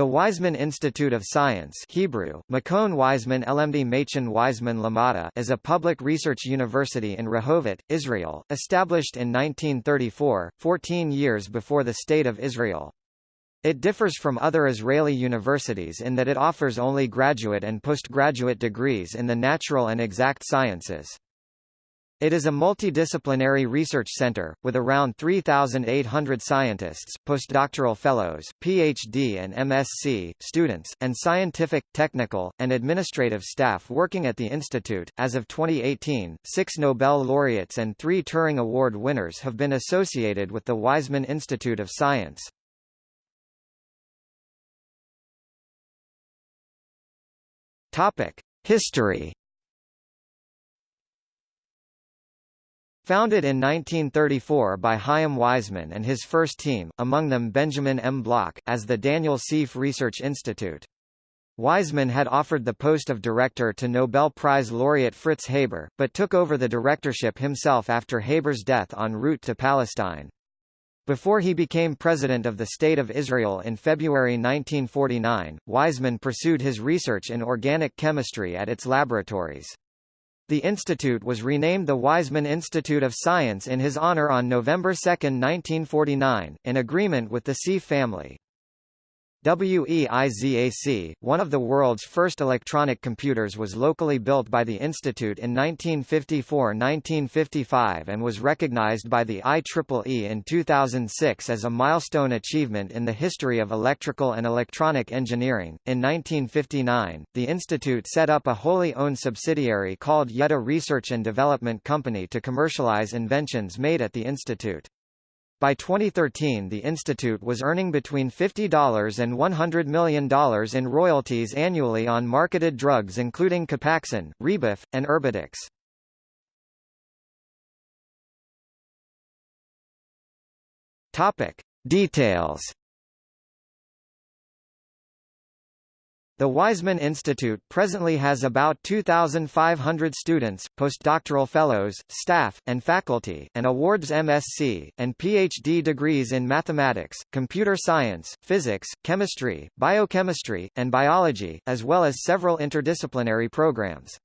The Weizmann Institute of Science Hebrew, Makon Weizmann LMD Machen Weizmann Lamada is a public research university in Rehovot, Israel, established in 1934, 14 years before the State of Israel. It differs from other Israeli universities in that it offers only graduate and postgraduate degrees in the natural and exact sciences. It is a multidisciplinary research center, with around 3,800 scientists, postdoctoral fellows, PhD and MSc, students, and scientific, technical, and administrative staff working at the institute. As of 2018, six Nobel laureates and three Turing Award winners have been associated with the Weizmann Institute of Science. History Founded in 1934 by Chaim Weizmann and his first team, among them Benjamin M. Bloch, as the Daniel Sieff Research Institute. Weizmann had offered the post of director to Nobel Prize laureate Fritz Haber, but took over the directorship himself after Haber's death en route to Palestine. Before he became President of the State of Israel in February 1949, Weizmann pursued his research in organic chemistry at its laboratories. The institute was renamed the Weizmann Institute of Science in his honor on November 2, 1949, in agreement with the Sieff family. WEIZAC, one of the world's first electronic computers was locally built by the Institute in 1954–1955 and was recognized by the IEEE in 2006 as a milestone achievement in the history of electrical and electronic engineering. In 1959, the Institute set up a wholly owned subsidiary called Yedda Research and Development Company to commercialize inventions made at the Institute. By 2013 the institute was earning between $50 and $100 million in royalties annually on marketed drugs including Copaxone, Rebif, and Erbitux. Topic. Details The Weizmann Institute presently has about 2,500 students, postdoctoral fellows, staff, and faculty, and awards MSc, and PhD degrees in mathematics, computer science, physics, chemistry, biochemistry, and biology, as well as several interdisciplinary programs.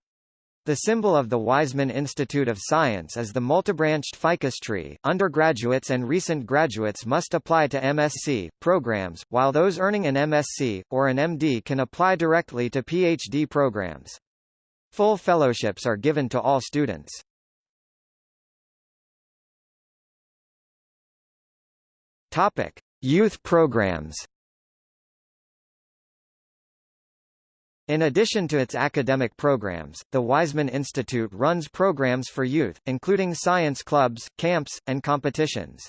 The symbol of the Weizmann Institute of Science is the multibranched ficus tree. Undergraduates and recent graduates must apply to MSc programs, while those earning an MSc or an MD can apply directly to PhD programs. Full fellowships are given to all students. Topic: Youth programs. In addition to its academic programs, the Weizmann Institute runs programs for youth, including science clubs, camps, and competitions.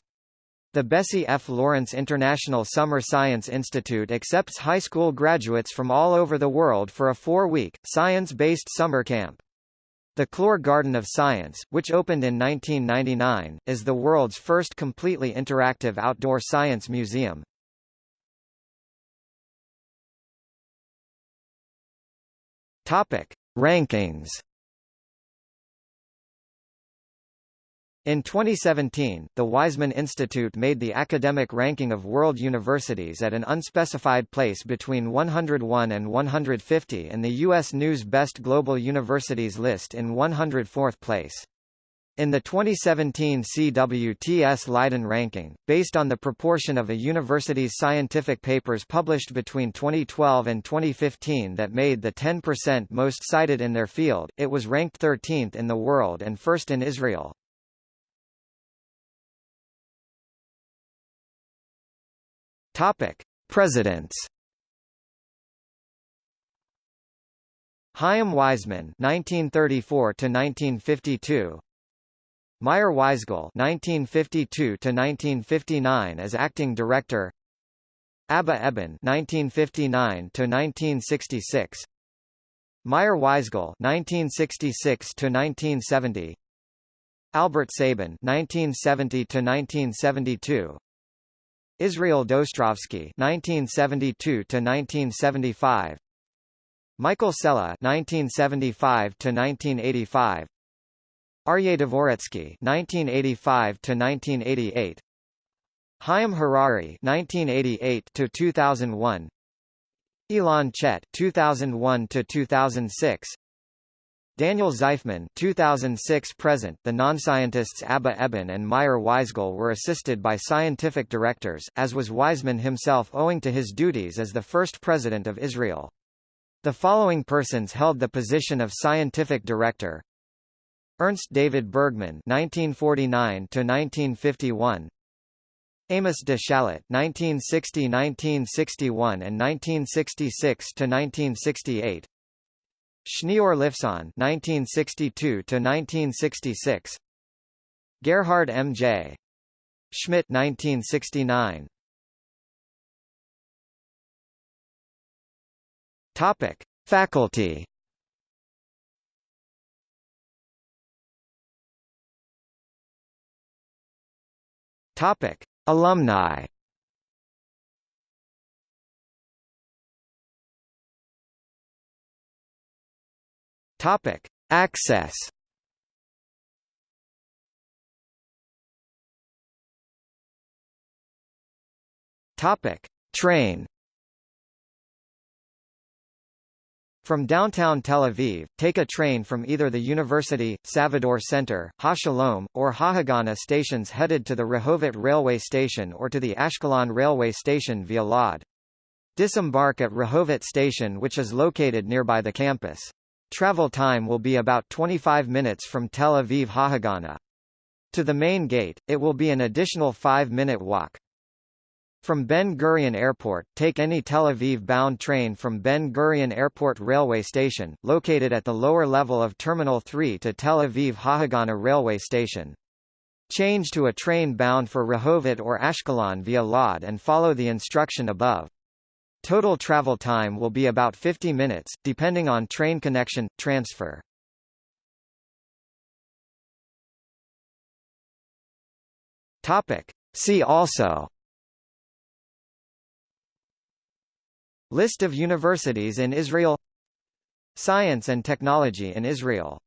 The Bessie F. Lawrence International Summer Science Institute accepts high school graduates from all over the world for a four-week, science-based summer camp. The Clore Garden of Science, which opened in 1999, is the world's first completely interactive outdoor science museum. Topic: Rankings. In 2017, the Weizmann Institute made the academic ranking of world universities at an unspecified place between 101 and 150 and the U.S. News Best Global Universities list in 104th place. In the 2017 CWTS Leiden ranking, based on the proportion of a university's scientific papers published between 2012 and 2015 that made the 10% most cited in their field, it was ranked 13th in the world and first in Israel. Topic: Presidents. Chaim Weizmann 1934 to 1952 Meyer Weisgal (1952–1959) as acting director. Abba Eban (1959–1966). Meyer Weisgal (1966–1970). Albert Sabin (1970–1972). Israel Dostrovsky (1972–1975). Michael Sela (1975–1985). Aryeh Dvoretzky (1985–1988), Chaim Harari (1988–2001), Ilan Chet 2001 to 2006 Daniel Zajfman 2006 present The non-scientists Abba Eban and Meyer Weisgal were assisted by scientific directors as was Weizmann himself owing to his duties as the first president of Israel. The following persons held the position of scientific director Ernst David Bergman 1949 to 1951 Amos de Shalit 1960-1961 and 1966 to 1968 Shneior Lifson 1962 to 1966 Gerhard M. J. Schmidt 1969 Topic Faculty Topic Alumni Topic: Access. Topic: Train. From downtown Tel Aviv, take a train from either the University, Savidor Center, HaShalom, or Hahagana stations headed to the Rehovot railway station or to the Ashkelon railway station via Lod. Disembark at Rehovot station which is located nearby the campus. Travel time will be about 25 minutes from Tel Aviv Hahagana. To the main gate, it will be an additional 5-minute walk. From Ben Gurion Airport, take any Tel Aviv-bound train from Ben Gurion Airport railway station, located at the lower level of Terminal 3 to Tel Aviv Hahagana railway station. Change to a train bound for Rehovot or Ashkelon via Lod and follow the instruction above. Total travel time will be about 50 minutes, depending on train connection, transfer. Topic. See also List of universities in Israel. Science and technology in Israel